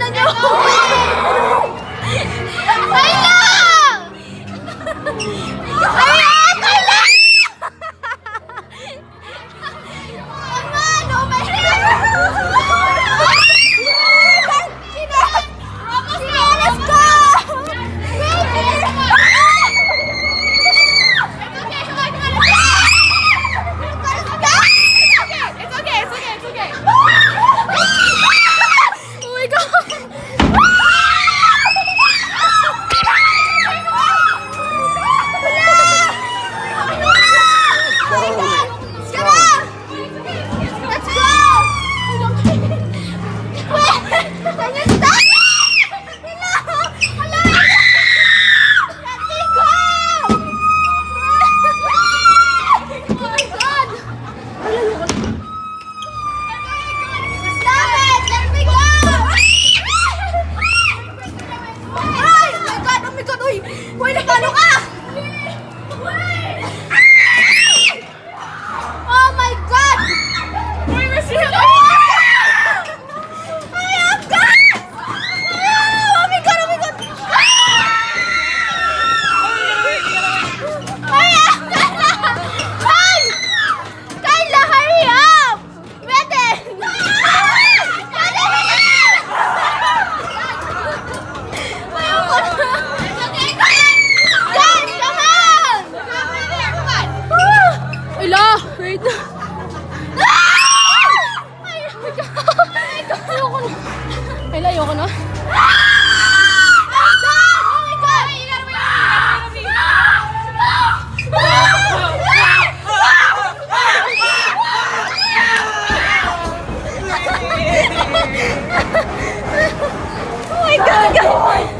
那就。oh my god, guys!